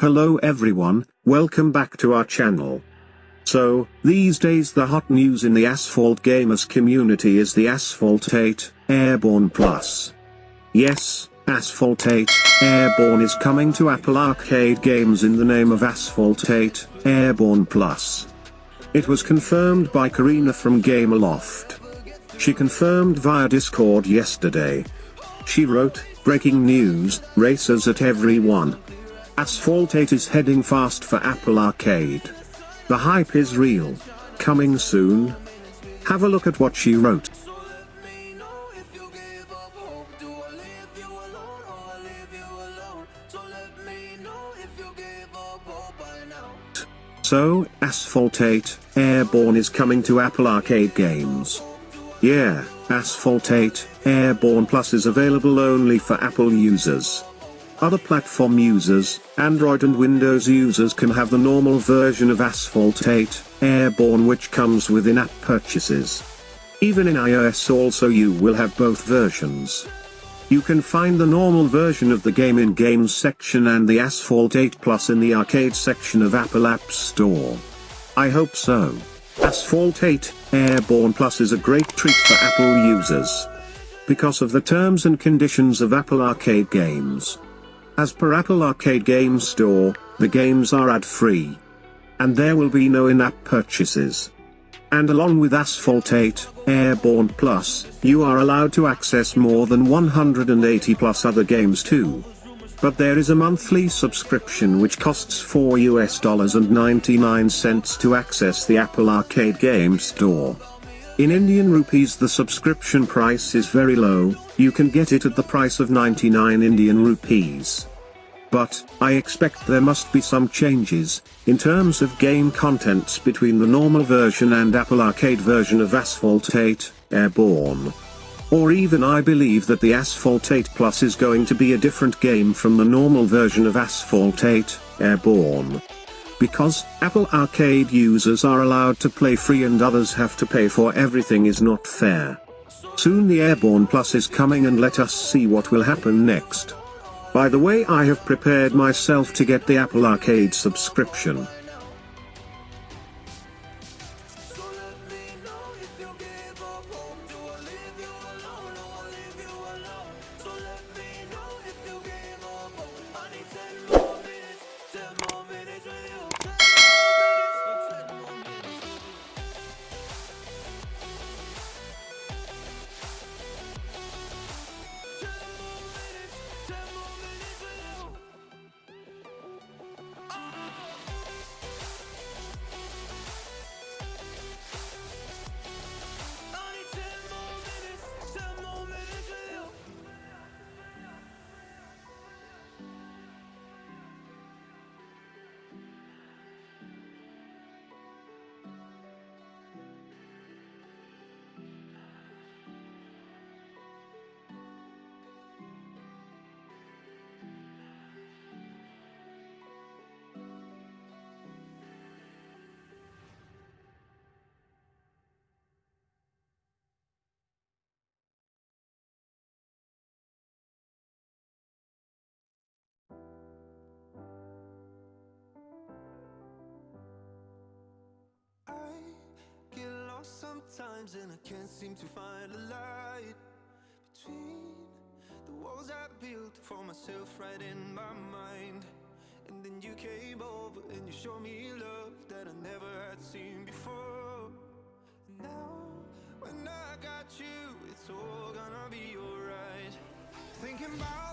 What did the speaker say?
Hello everyone, welcome back to our channel. So, these days the hot news in the Asphalt Gamers community is the Asphalt 8 Airborne Plus. Yes, Asphalt 8 Airborne is coming to Apple Arcade games in the name of Asphalt 8 Airborne Plus. It was confirmed by Karina from Gameloft. She confirmed via Discord yesterday. She wrote, breaking news, racers at everyone. Asphalt 8 is heading fast for Apple Arcade. The hype is real. Coming soon. Have a look at what she wrote. So, Asphalt 8, Airborne is coming to Apple Arcade games. Yeah, Asphalt 8, Airborne Plus is available only for Apple users. Other platform users, Android and Windows users can have the normal version of Asphalt 8, Airborne which comes with in-app purchases. Even in iOS also you will have both versions. You can find the normal version of the game in Games section and the Asphalt 8 Plus in the Arcade section of Apple App Store. I hope so. Asphalt 8 Airborne Plus is a great treat for Apple users. Because of the terms and conditions of Apple Arcade games. As per Apple Arcade Game Store, the games are ad-free. And there will be no in-app purchases. And along with Asphalt 8, Airborne Plus, you are allowed to access more than 180 plus other games too. But there is a monthly subscription which costs 4 US dollars and 99 cents to access the Apple Arcade Game Store. In Indian rupees the subscription price is very low, you can get it at the price of 99 Indian rupees. But, I expect there must be some changes, in terms of game contents between the normal version and Apple Arcade version of Asphalt 8, Airborne. Or even I believe that the Asphalt 8 Plus is going to be a different game from the normal version of Asphalt 8, Airborne. Because, Apple Arcade users are allowed to play free and others have to pay for everything is not fair. Soon the Airborne Plus is coming and let us see what will happen next. By the way I have prepared myself to get the Apple Arcade subscription. Sometimes and I can't seem to find a light Between the walls I built for myself right in my mind. And then you came over and you showed me love that I never had seen before. And Now, when I got you, it's all gonna be alright. Thinking about